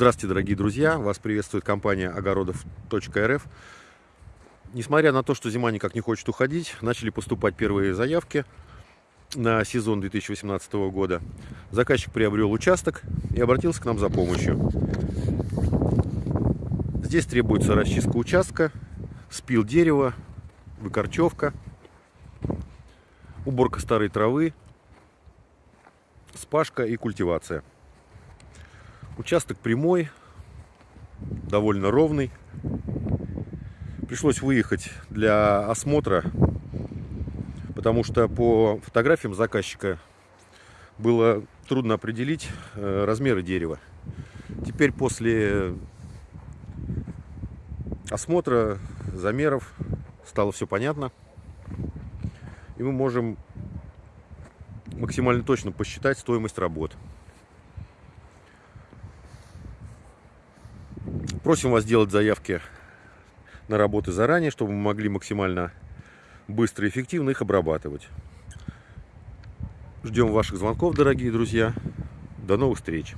Здравствуйте, дорогие друзья! Вас приветствует компания огородов.рф. Несмотря на то, что зима никак не хочет уходить, начали поступать первые заявки на сезон 2018 года. Заказчик приобрел участок и обратился к нам за помощью. Здесь требуется расчистка участка, спил дерева, выкорчевка, уборка старой травы, спашка и культивация. Участок прямой, довольно ровный. Пришлось выехать для осмотра, потому что по фотографиям заказчика было трудно определить э, размеры дерева. Теперь после осмотра, замеров стало все понятно. И мы можем максимально точно посчитать стоимость работ. Просим вас делать заявки на работы заранее, чтобы мы могли максимально быстро и эффективно их обрабатывать. Ждем ваших звонков, дорогие друзья. До новых встреч!